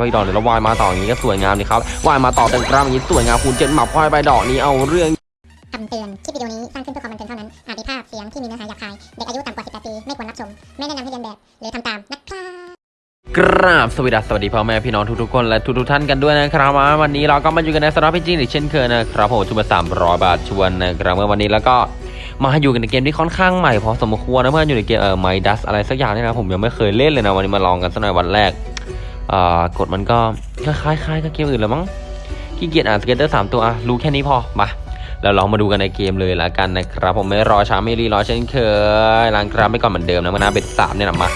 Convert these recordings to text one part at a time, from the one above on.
ไปดอกเดี๋ยวเราวายมาต่ออย่างนี้ก็สวยงามดีครับวายมาต่อเต็มกราฟอย่างนี้สวยงามคูณเจ็ดหมับควายไปดอกนี้เอาเรื่องคำเตือน คลิปวิดีโอนี้สร้างขึ้นเพื่อความบันเทิงเท่านั้น อาจมีภาพเสียงที่มีเนื้อหาหยาบคาย เด็กอายุต่ำกว่า 18 ปี ไม่ควรรับชม ไม่แนะนำให้เรียนแบบ หรือทำตามนะครับกราบสวัสดีสวัสดีพ่อแม่พี่น้องทุกๆคนและทุกๆท่านกันด้วยนะครับมาวันนี้เราก็มาอยู่กันในสำหรับพี่จริงอีกเช่นเคยนะครับผมชุดละสามร้อยบาทชวนนะครับเมื่อวันนี้แล้วก็มาอยู่กันในเกมที่ค่อนข้างใหม่พอสมควรนะเพื่อนอยู่ในเกมเอ่อไมดัสอะไรสักอย่างนี่นะผมยังไม่เคยเล่นเลยนะวันนี้มาลองกันสักหน่อยวันแรกอ่า กฎมันก็คล้ายๆกับเกมอื่นแล้วมั้งขี้เกียจอ่าน scatter สามตัวอะรู้แค่นี้พอมาเราลองมาดูกันในเกมเลยละกันนะครับ ผมไม่รอช้าไม่รีรอเช่นเคยล้างกราฟไปก่อนเหมือนเดิมนะมานะ bet สามเนี่ยนะมา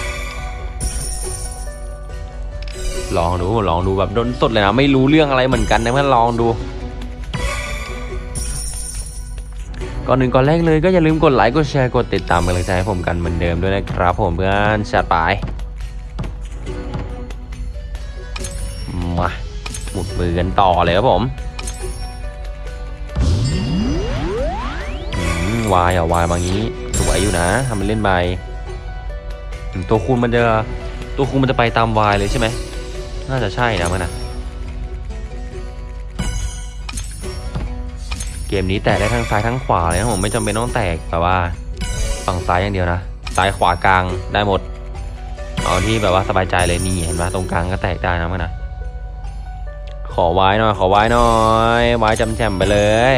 ลองดูลองดูแบบด้นสดเลยนะไม่รู้เรื่องอะไรเหมือนกันนะเพื่อนลองดูก่อนหนึ่งก่อนแรกเลยก็อย่าลืมกดไลค์กดแชร์กดติดตามกำลังใจให้ผมกันเหมือนเดิมด้วยนะครับผมเพื่อนชัดไป ดมือกันต่อเลยครับผมวายอะวายบางนี้สวยอยู่นะทำมันเล่นไปตัวคูณมันจะตัวคูณมันจะไปตามวายเลยใช่ไหมน่าจะใช่นะมันนะเกมนี้แตกได้ทั้งซ้ายทั้งขวาเลยนะผมไม่จำเป็นต้องแตกแบบว่าฝั่งซ้ายอย่างเดียวนะซ้ายขวากลางได้หมดเอาที่แบบว่าสบายใจเลยนี่เห็นไหมตรงกลางก็แตกได้นะมันนะ ขอไว้หน่อย ขอไว้หน่อย ไว้จำแจมไปเลย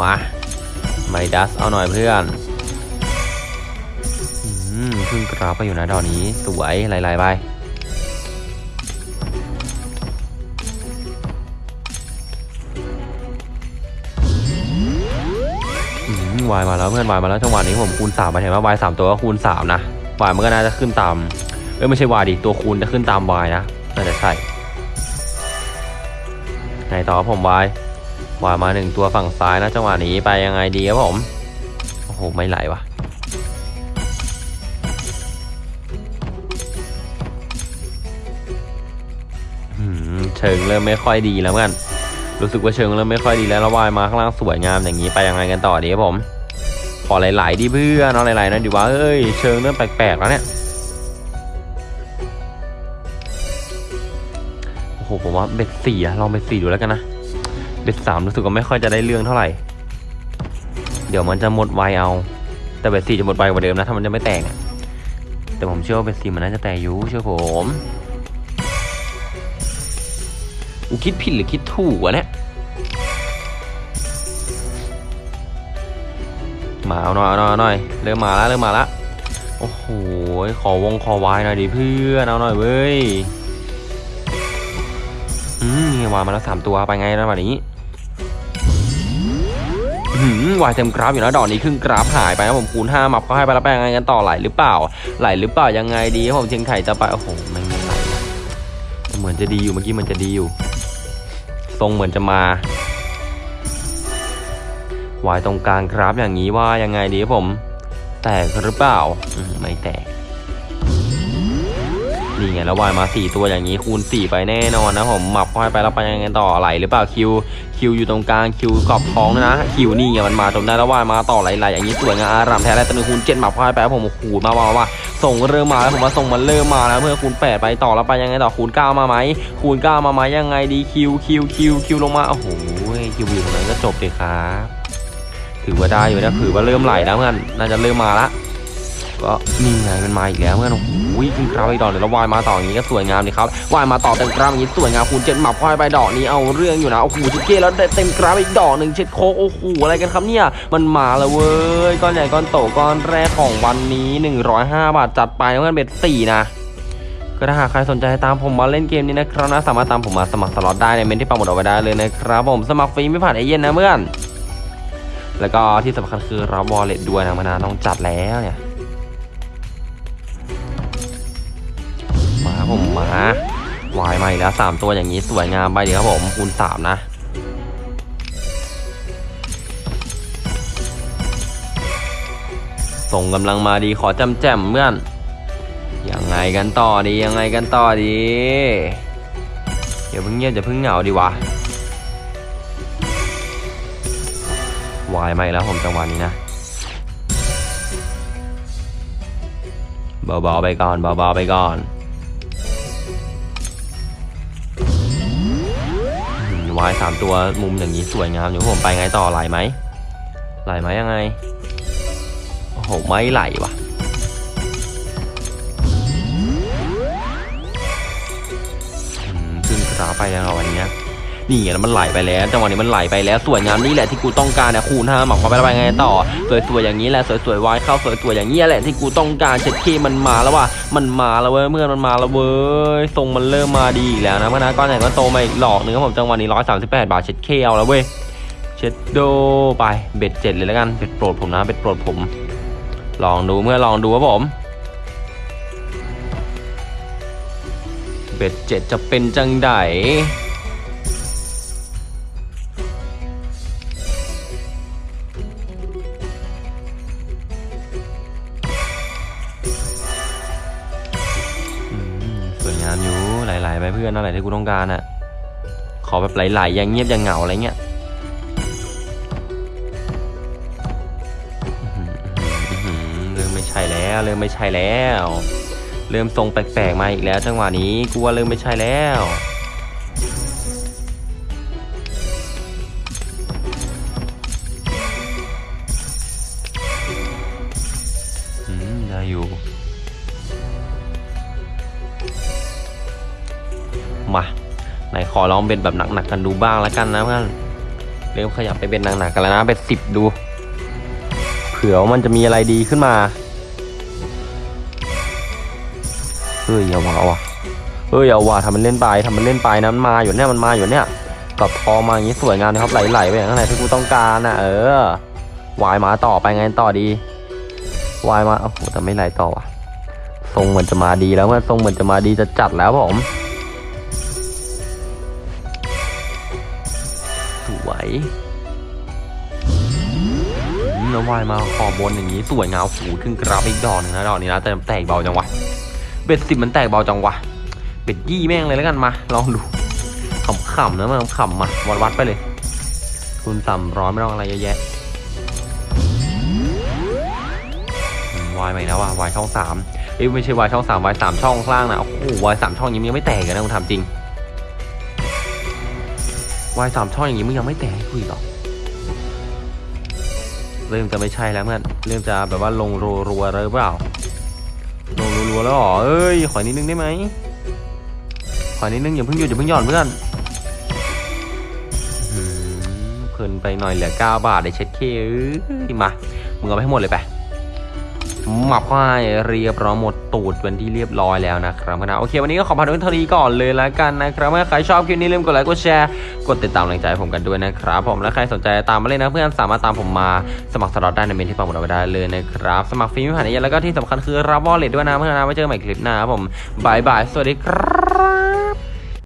มาไมดัสเอาหน่อยเพื่อนอืมขึ้นกราฟไปอยู่นะดอกนี้ สวยหลๆไปอืมวายมาแล้วเพื่อนวายมาแล้วจังหวะนี้ผมคูณสามไปเห็นว่าวายสามตัวก็คูณสามนะ วายมันก็น่าจะขึ้นตามเอ้ยไม่ใช่วายดิตัวคูณจะขึ้นตามวายนะน่าจะใช่ไหนต่อครับผมวายวายมาหนึ่งตัวฝั่งซ้ายนะจังหวะนี้ไปยังไงดีครับผมโอ้โหไม่ไหลว่ะเชิงเริ่มไม่ค่อยดีแล้วเพื่อนรู้สึกว่าเชิงเริ่มไม่ค่อยดีแล้วแล้ววายมาข้างล่างสวยงามอย่างนี้ไปยังไงกันต่อดีครับผม ขอหลาย ๆ ดิเพื่อนเอาหลาย ๆ นะดิว่าเอ้ยเชิงเริ่มแปลก ๆ แล้วเนี่ยโอ้โหผมว่าเบ็ดสี่อะลองเบ็ดสี่ดูแล้วกันนะเบ็ดสามรู้สึกว่าไม่ค่อยจะได้เรื่องเท่าไหร่ เดี๋ยวมันจะหมดไวเอา แต่เบ็ดสี่จะหมดไวกว่าเดิมนะถ้ามันจะไม่แตกแต่ผมเชื่อว่าเบ็ดสี่มันน่าจะแตกอยู่เชื่อผมกูคิดผิดหรือคิดถูกวะเนี่ย มาเอาหน่อยเอาหน่อยเอาหน่อยเริ่มมาแล้วเริ่มมาแล้วโอ้โหขอวงขอวายหน่อยดิเพื่อนเอาหน่อยเว้ยอืมมีวายมาแล้วสามตัวไปไงนะวันนี้หืมวายเต็มกราฟอยู่นะดอกนี้ครึ่งกราฟหายไปนะผมคูณห้ามับก็ให้ไปแล้วไปยังไงกันต่อไหลหรือเปล่า ไหลหรือเปล่ายังไงดีผมเชียงไข่จะไปโอ้โหไม่ไม่ไหลเหมือนจะดีอยู่เมื่อกี้มันจะดีอยู่ ทรงเหมือนจะมา วายตรงกลางครับอย่างนี้ว่ายังไงดีผม แตกหรือเปล่าไม่แตกนี่ไงแล้ววายมาสี่ตัวอย่างนี้คูณสี่ไปแน่นอนนะผมหมับเข้าไปแล้วไปยังไงต่อไหลหรือเปล่าคิวคิวอยู่ตรงกลางคิวกรอบท้องนะคิวนี่ไงมันมาจนได้แล้ววายมาต่อไหลๆอย่างนี้สวยงามอารามแท้แล้วตะนึงคูณเจ็ดหมับเข้าไปแล้วผมโอ้โหมาว่าว่าส่งเริ่มมาแล้วผมว่าส่งมันเริ่มมาแล้วเพื่อคูณแปดไปต่อแล้วไปยังไงต่อคูณเก้ามาไหมคูณเก้ามาไหมยังไงดีคิวคิวคิวคิวลงมาโอ้โหคิวอยู่ตรงนั้นก็จบเลยครับ ถือว่าได้อยู่นะถือว่าเริ่มไหลแล้วเพื่อนน่าจะเริ่มมาละก็นี่ไงมันมาอีกแล้วเพื่อนโอ้โหขึ้นกราฟไปดอกเดี๋ยวเราวายมาต่ออย่างนี้ก็สวยงามดีครับวายมาต่อเต็มกราฟอย่างนี้สวยงามคูณเจ็ดหมับควายไปดอกนี้เอาเรื่องอยู่นะโอ้โหจิเก้แล้วเต็มกราฟอีกดอกหนึ่งเช็ดโคกโอ้โหอะไรกันครับเนี่ยมันมาแล้วเว้ยก้อนใหญ่ก้อนโตก้อนแรกของวันนี้105บาทจัดไปเพื่อน bet สี่นะก็ถ้าหากใครสนใจตามผมมาเล่นเกมนี้นะครับนะสามารถตามผมมาสมัครสล็อตได้ในเมนต์ที่ปักหมุดเอาไว้ได้เลยนะครับผมสมัครฟรีไม่ผ่านเอเย่นต์นะเพื่อน แล้วก็ที่สำคัญคือรับ wallet ด้วยนะมานะต้องจัดแล้วเนี่ยมาผมมาวายมาอีกแล้วสามตัวอย่างนี้สวยงามไปดีครับผมคูณสามนะส่งกำลังมาดีขอจำแจมเพื่อนยังไงกันต่อดียังไงกันต่อดีอย่าเพิ่งเงียบอย่าเพิ่งเหงาดีวะ วายมาอีกแล้วผมจังหวะนี้นะเบาๆไปก่อนเบาๆไปก่อนวายสามตัวมุมอย่างนี้สวยงามอยู่ผมไปไงต่อไหลไหมไหลไหมยังไงโอ้โหไม่ไหลว่ะขึ้นกราไปแล้วเหรอวันเนี้ย นี่ไงแล้วมันไหลไปแล้วจังหวะนี้มันไหลไปแล้วสวยงามนี่แหละที่กูต้องการนะคูณห้าหมักเข้าไปแล้วไปไงต่อ สวยๆอย่างนี้แหละสวยๆวายเข้าสวยๆอย่างนี้แหละที่กูต้องการเช็ดเคมันมาแล้วว่ะมันมาแล้วเว้ยเมื่อมันมาแล้วเว้ยทรงมันเริ่มมาดีอีกแล้วนะเมื่อนะก้อนใหญ่ก็โตมาอีกหลอกนึงครับผมจังหวะนี้ร้อยสามสิบแปดบาทเช็ดเคเอาแล้วเว้ยเช็ดโดไปเบ็ดเจ็ดเลยแล้วกันเบ็ดโปรดผมนะเบ็ดโปรดผม ลองดูเมื่อลองดูครับผมเบ็ดเจ็ดจะเป็นจังไดามอยู่หลายๆไปเพื่อนอะไรที่กูต้องการอะขอแบบหลายๆอย่างเงียบอย่างเหงาอะไรเงี้ยอื้อหืออื้อหือเริ่มไม่ใช่แล้วเริ่มไม่ใช่แล้ว เริ่มทรงแปลกๆมาอีกแล้ว จังหวะนี้กูว่าเริ่มไม่ใช่แล้ว มาไหนขอลองเป็นแบบหนักๆกันดูบ้างแล้วกันนะเพื่อนเริ่มขยับไปเป็นหนักๆกันแล้วนะเป็นสิบดู เผื่อมันจะมีอะไรดีขึ้นมาเฮ้ยเอาวะเอาวะเฮ้ยเอาว่ะทำมันเล่นไปทำมันเล่นไปนะมันมาอยู่เนี่ยมันมาอยู่เนี่ยกับพอมาอย่างนี้สวยงามนะครับไหลๆไปอย่างไรที่กูต้องการนะเออวายมาต่อไปไงต่อดีวายมาโอ้โหแต่ไม่ไหลต่อว่ะทรงเหมือนจะมาดีแล้วเมื่อทรงเหมือนจะมาดีจะจัดแล้วผม แล้ววายมาขอบบนอย่างนี้สวยงามหูขึ้นกราฟอีกดอกหนึงนะดอกนี้นะแต่แตกเบาจังวะเบ็ดสิบมันแตกเบาจังวะเบ็ดยี่แม่งเลยแล้วกันมาลองดูขำๆนะมาขำมาวัดวัดไปเลย คุณสามร้อยไม่ต้องอะไรเยอะแยะวายใหม่แล้วว่ะวายช่องสามเอ้ยไม่ใช่วายช่องสามวายสามช่องข้างล่างนะโอ้โหวายสามช่องยังไม่แตกเลยนะคุณทำจริง วายสามช่องอย่างนี้มึงยังไม่แตกให้กูอีกหรอเริ่มจะไม่ใช่แล้วเพื่อนเริ่มจะแบบว่าลงรัวๆเลยหรือเปล่าลงรัวๆแล้วเหรอเอ้ยขอนิดนึงได้ไหมขอนิดนึงอย่าเพิ่งหยุดอย่าเพิ่งหย่อนเพื่อนอื้อหือเพลินไปหน่อยเหลือ9บาทได้เช็ดเคอมามึงเอาไปให้หมดเลยไป หมับเข้าให้เรียบร้อยหมดตูดเป็นที่เรียบร้อยแล้วนะครับนะโอเค วันนี้ก็ขอพาทุกท่านเท่านี้ก่อนเลยแล้วกันนะครับถ้าใครชอบคลิปนี้ลืมกดไลค์กดแชร์กดติดตามแรงใจผมกันด้วยนะครับ ผมและใครสนใจตามมาเล่นนะเพื่อนสามารถตามผมมาสมัครสล็อตได้ในเมนต์ที่ปักหมุดเอาไว้ได้เลยนะครับสมัครฟรีไม่ผ่านเอแล้วก็ที่สำคัญคือรับ wallet ด้วยนะเพื่อนนะไว้เจอกันใหม่คลิปหน้าครับผม bye bye สวัสดีครับ